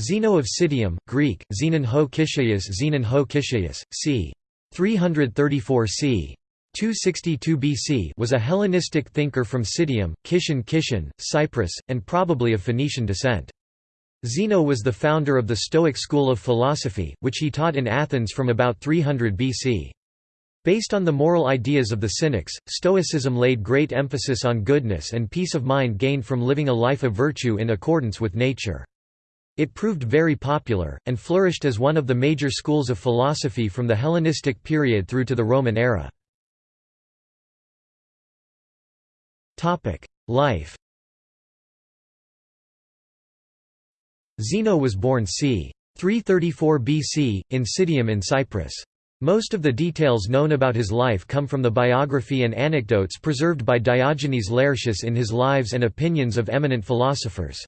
Zeno of Citium, Greek, Zenon ho Kishaios Zenon ho Kishaios, c. 334 c. 262 BC was a Hellenistic thinker from Citium, Kishon Kishon, Cyprus, and probably of Phoenician descent. Zeno was the founder of the Stoic school of philosophy, which he taught in Athens from about 300 BC. Based on the moral ideas of the Cynics, Stoicism laid great emphasis on goodness and peace of mind gained from living a life of virtue in accordance with nature. It proved very popular, and flourished as one of the major schools of philosophy from the Hellenistic period through to the Roman era. Life Zeno was born c. 334 BC, in Citium in Cyprus. Most of the details known about his life come from the biography and anecdotes preserved by Diogenes Laertius in his Lives and Opinions of Eminent Philosophers.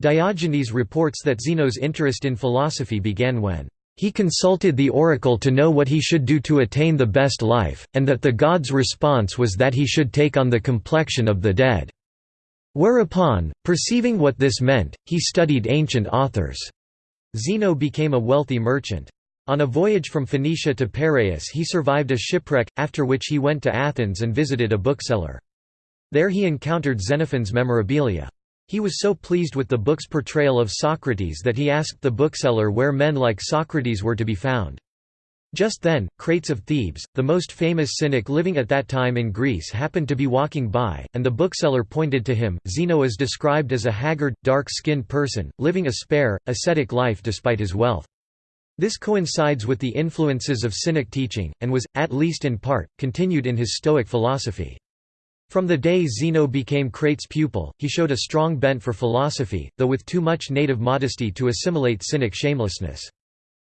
Diogenes reports that Zeno's interest in philosophy began when he consulted the oracle to know what he should do to attain the best life, and that the god's response was that he should take on the complexion of the dead. Whereupon, perceiving what this meant, he studied ancient authors. Zeno became a wealthy merchant. On a voyage from Phoenicia to Piraeus he survived a shipwreck, after which he went to Athens and visited a bookseller. There he encountered Xenophon's Memorabilia. He was so pleased with the book's portrayal of Socrates that he asked the bookseller where men like Socrates were to be found. Just then, Crates of Thebes, the most famous cynic living at that time in Greece happened to be walking by, and the bookseller pointed to him. Zeno is described as a haggard, dark-skinned person, living a spare, ascetic life despite his wealth. This coincides with the influences of Cynic teaching, and was, at least in part, continued in his Stoic philosophy. From the day Zeno became Crates' pupil, he showed a strong bent for philosophy, though with too much native modesty to assimilate Cynic shamelessness.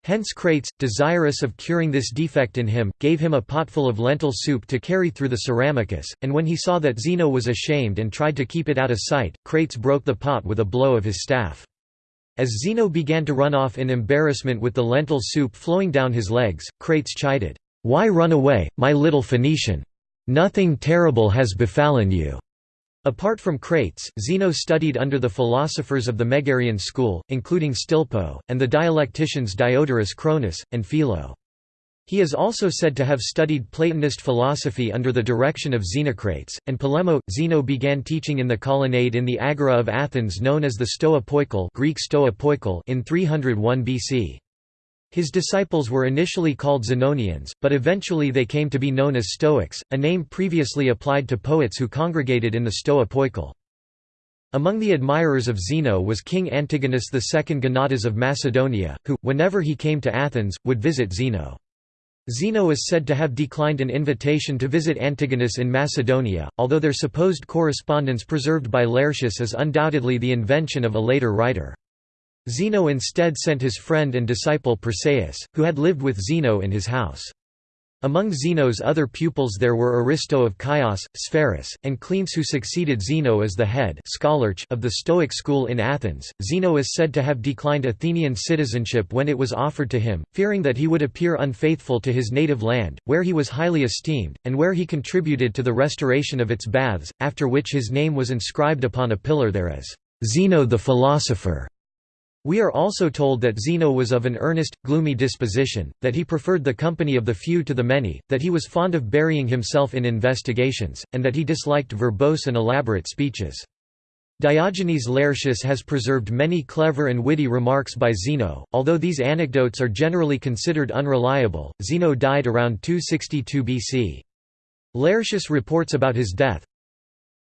Hence Crates, desirous of curing this defect in him, gave him a potful of lentil soup to carry through the Ceramicus, and when he saw that Zeno was ashamed and tried to keep it out of sight, Crates broke the pot with a blow of his staff. As Zeno began to run off in embarrassment with the lentil soup flowing down his legs, Crates chided, "'Why run away, my little Phoenician? Nothing terrible has befallen you.'" Apart from Crates, Zeno studied under the philosophers of the Megarian school, including Stilpo, and the dialecticians Diodorus Cronus, and Philo. He is also said to have studied Platonist philosophy under the direction of Xenocrates, and Polemo. Zeno began teaching in the colonnade in the Agora of Athens known as the Stoa Poikile Greek Stoa in 301 BC. His disciples were initially called Zenonians, but eventually they came to be known as Stoics, a name previously applied to poets who congregated in the Stoa Poikile. Among the admirers of Zeno was King Antigonus II Gonatas of Macedonia, who, whenever he came to Athens, would visit Zeno. Zeno is said to have declined an invitation to visit Antigonus in Macedonia, although their supposed correspondence preserved by Laertius is undoubtedly the invention of a later writer. Zeno instead sent his friend and disciple Persaeus, who had lived with Zeno in his house. Among Zeno's other pupils there were Aristo of Chios, Sphaerus, and Cleanthes who succeeded Zeno as the head of the Stoic school in Athens. Zeno is said to have declined Athenian citizenship when it was offered to him, fearing that he would appear unfaithful to his native land, where he was highly esteemed, and where he contributed to the restoration of its baths, after which his name was inscribed upon a pillar there as Zeno the philosopher. We are also told that Zeno was of an earnest, gloomy disposition, that he preferred the company of the few to the many, that he was fond of burying himself in investigations, and that he disliked verbose and elaborate speeches. Diogenes Laertius has preserved many clever and witty remarks by Zeno, although these anecdotes are generally considered unreliable. Zeno died around 262 BC. Laertius reports about his death.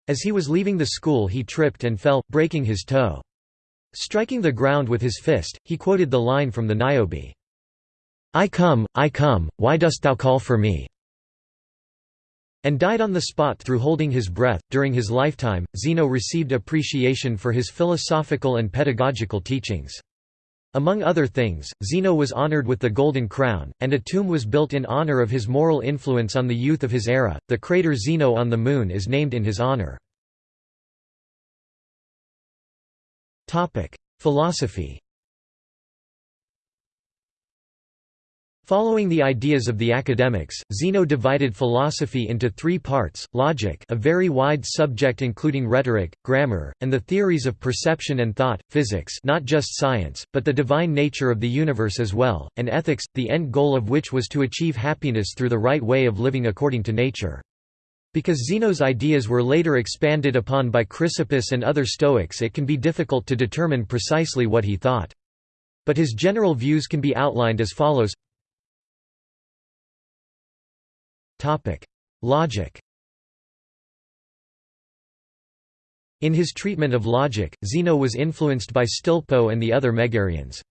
As he was leaving the school he tripped and fell, breaking his toe. Striking the ground with his fist, he quoted the line from the Niobe, I come, I come, why dost thou call for me? and died on the spot through holding his breath. During his lifetime, Zeno received appreciation for his philosophical and pedagogical teachings. Among other things, Zeno was honored with the Golden Crown, and a tomb was built in honor of his moral influence on the youth of his era. The crater Zeno on the Moon is named in his honor. Topic: Philosophy. Following the ideas of the academics, Zeno divided philosophy into three parts, logic a very wide subject including rhetoric, grammar, and the theories of perception and thought, physics not just science, but the divine nature of the universe as well, and ethics, the end goal of which was to achieve happiness through the right way of living according to nature. Because Zeno's ideas were later expanded upon by Chrysippus and other Stoics it can be difficult to determine precisely what he thought. But his general views can be outlined as follows Logic In his treatment of logic, Zeno was influenced by Stilpo and the other Megarians.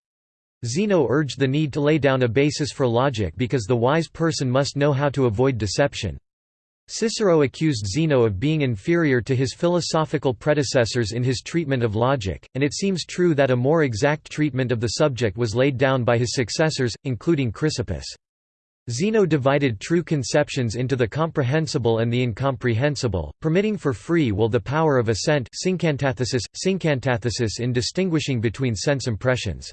Zeno urged the need to lay down a basis for logic because the wise person must know how to avoid deception. Cicero accused Zeno of being inferior to his philosophical predecessors in his treatment of logic, and it seems true that a more exact treatment of the subject was laid down by his successors, including Chrysippus. Zeno divided true conceptions into the comprehensible and the incomprehensible, permitting for free will the power of assent synkatathesis, synkatathesis in distinguishing between sense impressions.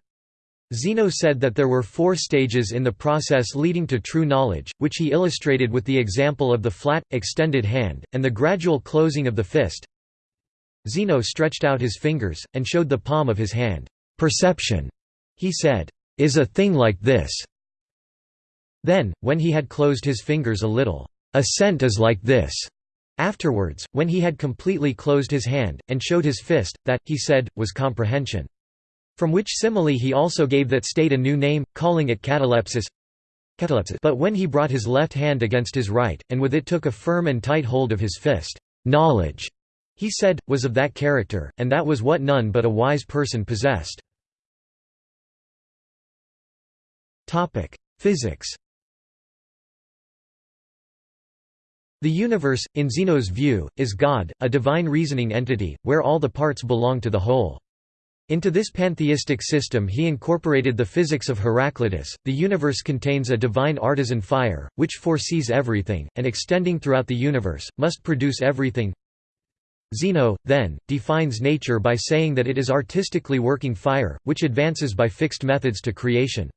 Zeno said that there were four stages in the process leading to true knowledge, which he illustrated with the example of the flat, extended hand, and the gradual closing of the fist. Zeno stretched out his fingers, and showed the palm of his hand. Perception, he said, is a thing like this. Then, when he had closed his fingers a little, assent is like this. Afterwards, when he had completely closed his hand, and showed his fist, that, he said, was comprehension. From which simile he also gave that state a new name, calling it catalepsis. But when he brought his left hand against his right, and with it took a firm and tight hold of his fist, knowledge, he said, was of that character, and that was what none but a wise person possessed. Physics The universe, in Zeno's view, is God, a divine reasoning entity, where all the parts belong to the whole. Into this pantheistic system he incorporated the physics of Heraclitus. The universe contains a divine artisan fire, which foresees everything, and extending throughout the universe, must produce everything. Zeno, then, defines nature by saying that it is artistically working fire, which advances by fixed methods to creation.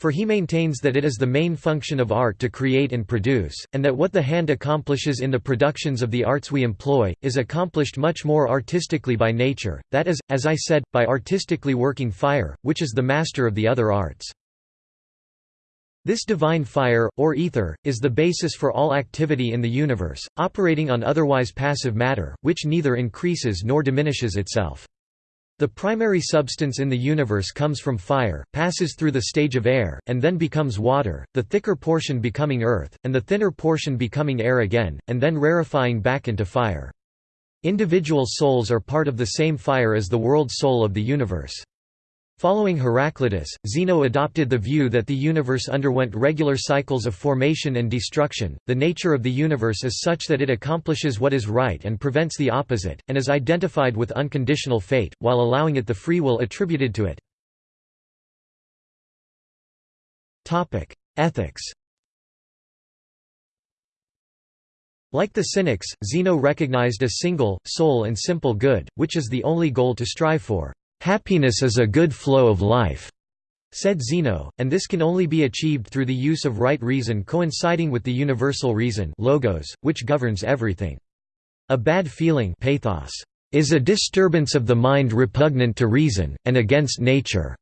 For he maintains that it is the main function of art to create and produce, and that what the hand accomplishes in the productions of the arts we employ, is accomplished much more artistically by nature, that is, as I said, by artistically working fire, which is the master of the other arts. This divine fire, or ether, is the basis for all activity in the universe, operating on otherwise passive matter, which neither increases nor diminishes itself. The primary substance in the universe comes from fire, passes through the stage of air, and then becomes water, the thicker portion becoming earth, and the thinner portion becoming air again, and then rarefying back into fire. Individual souls are part of the same fire as the world soul of the universe. Following Heraclitus, Zeno adopted the view that the universe underwent regular cycles of formation and destruction. The nature of the universe is such that it accomplishes what is right and prevents the opposite, and is identified with unconditional fate, while allowing it the free will attributed to it. Topic: Ethics. Like the Cynics, Zeno recognized a single, sole and simple good, which is the only goal to strive for. Happiness is a good flow of life, said Zeno, and this can only be achieved through the use of right reason coinciding with the universal reason logos, which governs everything. A bad feeling pathos, is a disturbance of the mind repugnant to reason, and against nature.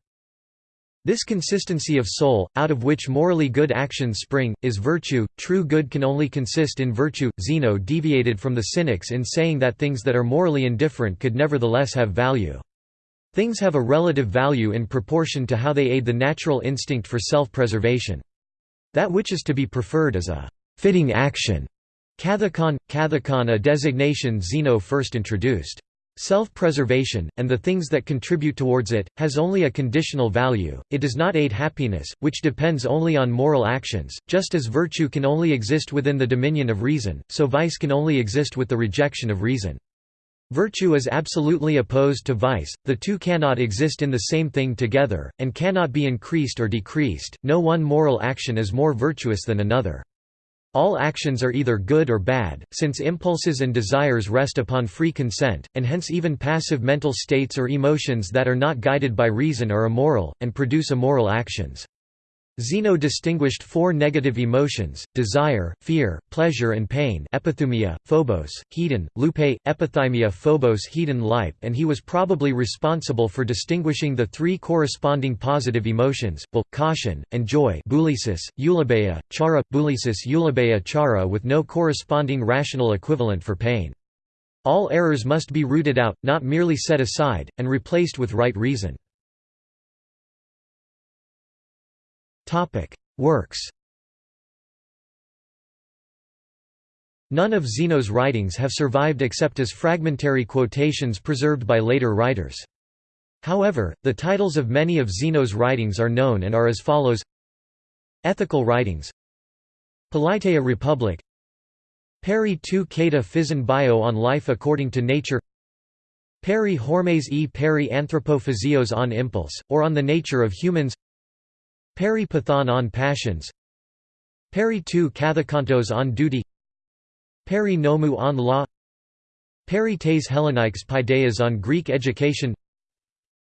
This consistency of soul, out of which morally good actions spring, is virtue. True good can only consist in virtue. Zeno deviated from the Cynics in saying that things that are morally indifferent could nevertheless have value. Things have a relative value in proportion to how they aid the natural instinct for self-preservation. That which is to be preferred is a fitting action. Kathekon, kathekon a designation Zeno first introduced. Self-preservation, and the things that contribute towards it, has only a conditional value, it does not aid happiness, which depends only on moral actions, just as virtue can only exist within the dominion of reason, so vice can only exist with the rejection of reason. Virtue is absolutely opposed to vice, the two cannot exist in the same thing together, and cannot be increased or decreased, no one moral action is more virtuous than another. All actions are either good or bad, since impulses and desires rest upon free consent, and hence even passive mental states or emotions that are not guided by reason are immoral, and produce immoral actions. Zeno distinguished four negative emotions, desire, fear, pleasure and pain epithumia, phobos, hedon, lupe, epithymia phobos hedon life and he was probably responsible for distinguishing the three corresponding positive emotions, caution, and joy boulesis, eulabeia, chara, boulesis eulabeia chara with no corresponding rational equivalent for pain. All errors must be rooted out, not merely set aside, and replaced with right reason. Topic: Works. None of Zeno's writings have survived except as fragmentary quotations preserved by later writers. However, the titles of many of Zeno's writings are known and are as follows Ethical Writings Politeia Republic Peri tu Cata Physn Bio on Life According to Nature Peri Hormes e Peri Anthropophysios on Impulse, or on the Nature of Humans Peri Pathon on Passions. Peri tu Kathakantos on Duty. Peri Nomu on Law. Peri tes Hellenikes Paideas on Greek Education.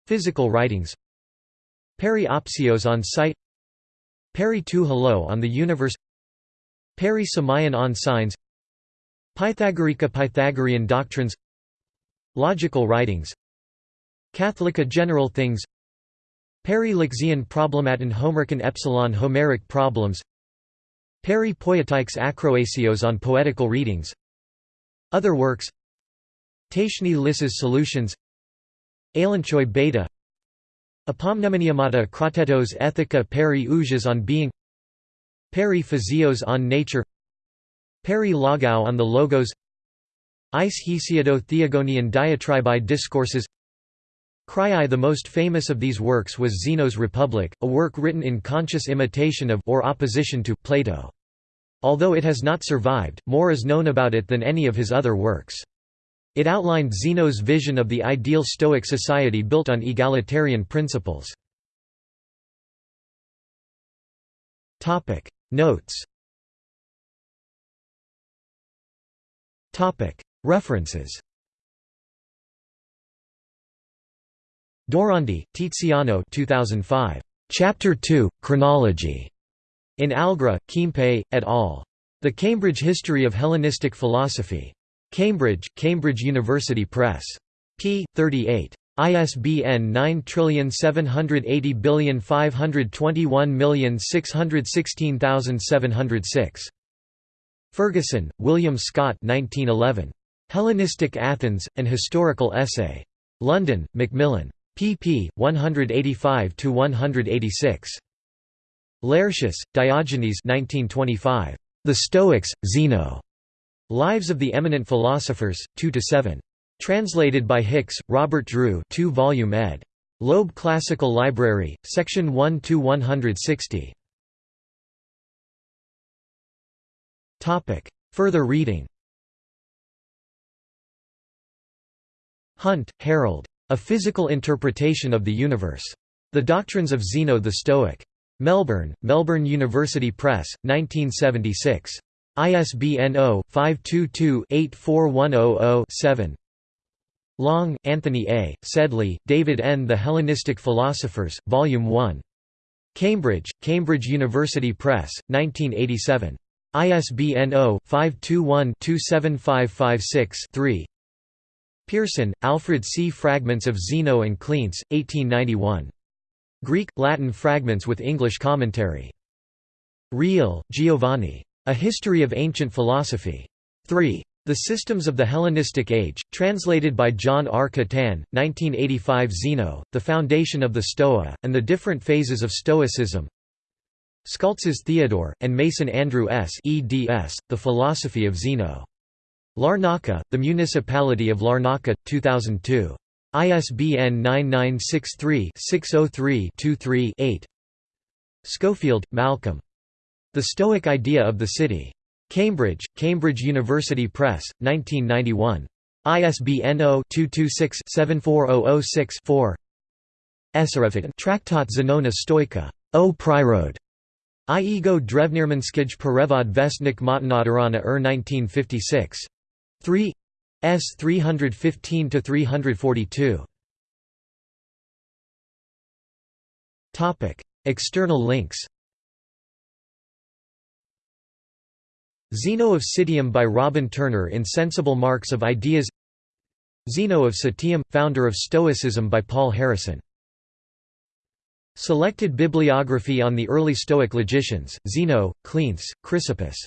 Physical Writings. Peri Opsios on Sight. Peri tu Hello on the Universe. Peri Samayan on Signs. Pythagorica Pythagorean Doctrines. Logical Writings. Catholica General Things Peri-Lixian Problematon Homericon Epsilon Homeric problems. Peri Poetikes Acroasios on poetical readings. Other works. Taishni Lisses solutions. Alanchoi Beta. Apomnemoneumata Kratetos Ethica Peri Ujas on being. Peri Physios on nature. Peri Logou on the logos. Ice Hesiado Theogonian diatribi discourses Cryai The most famous of these works was Zeno's Republic, a work written in conscious imitation of or opposition to Plato. Although it has not survived, more is known about it than any of his other works. It outlined Zeno's vision of the ideal Stoic society built on egalitarian principles. Notes References Dorandi, Tiziano 2005. Chapter 2, Chronology. In Algra, Keimpe, et al. The Cambridge History of Hellenistic Philosophy. Cambridge, Cambridge University Press. p. 38. ISBN 9780521616706. Ferguson, William Scott 1911. Hellenistic Athens, An Historical Essay. London, Macmillan pp. 185–186. Laertius, Diogenes 1925. The Stoics, Zeno. Lives of the Eminent Philosophers, 2–7. Translated by Hicks, Robert Drew 2 volume ed. Loeb Classical Library, section 1–160. Further reading Hunt, Harold. A Physical Interpretation of the Universe. The Doctrines of Zeno the Stoic. Melbourne, Melbourne University Press, 1976. ISBN 0-522-84100-7 Long, Anthony A., Sedley, David N. The Hellenistic Philosophers, Volume 1. Cambridge, Cambridge University Press, 1987. ISBN 0-521-27556-3 Pearson, Alfred C. Fragments of Zeno and Cleanthes, 1891. Greek, Latin fragments with English commentary. Reale, Giovanni. A History of Ancient Philosophy. 3. The Systems of the Hellenistic Age, translated by John R. Catan, 1985 Zeno, The Foundation of the Stoa, and the Different Phases of Stoicism Scaltsas Theodore, and Mason Andrew S. eds, The Philosophy of Zeno. Larnaca, the Municipality of Larnaca, 2002. ISBN 9963-603-23-8 Schofield, Malcolm. The Stoic Idea of the City. Cambridge, Cambridge University Press, 1991. ISBN 0-226-74006-4 Esarefit Traktat Zenona Stoika. O Prirode. I ego drevnirmanskij perevod vestnik matanadarana er 1956. 3 S 315 to 342. Topic: External links. Zeno of Citium by Robin Turner in Sensible Marks of Ideas. Zeno of Citium, founder of Stoicism by Paul Harrison. Selected bibliography on the early Stoic logicians: Zeno, Cleanthes, Chrysippus.